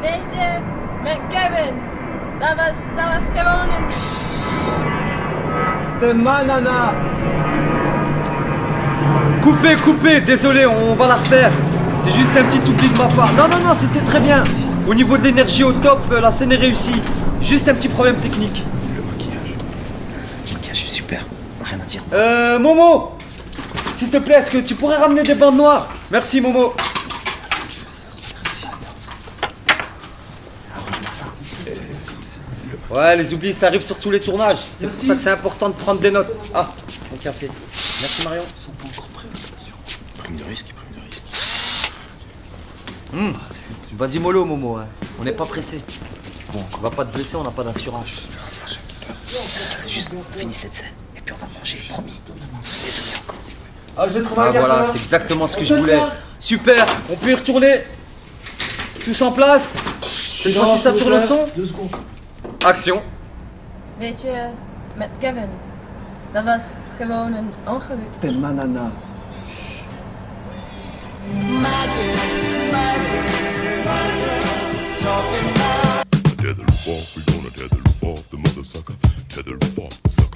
Weet je, met Kevin. Dat was, dat was gewoon een... De manana Coupez, coupez, désolé, on va la refaire. C'est juste un petit oubli de ma part. Non, non, non, c'était très bien. Au niveau de l'énergie au top, euh, la scène est réussie. Juste un petit problème technique. Le maquillage. Le maquillage est super. Rien à dire. Euh, Momo S'il te plaît, est-ce que tu pourrais ramener des bandes noires? Merci, Momo. Arrange-moi ça. Ouais, les oublis, ça arrive sur tous les tournages. C'est pour ça que c'est important de prendre des notes. Ah, mon café. Merci, Marion. Prime de risque, prime de risque. Vas-y, mollo, Momo. hein. On n'est pas pressé. Bon, on va pas te blesser, on n'a pas d'assurance. Merci à chaque Juste, finis cette scène. Et puis on va manger, promis. Désolé encore. Ah, je Ah voilà, c'est exactement ce que je voulais. Super, on peut y retourner. Tous en place. Cette fois-ci, ça tourne le son. Action. Weet je, met Kevin. Dat was gewoon een ongeluk. De manana. Tether off, we gonna tether off the mother sucker. Tether off the sucker.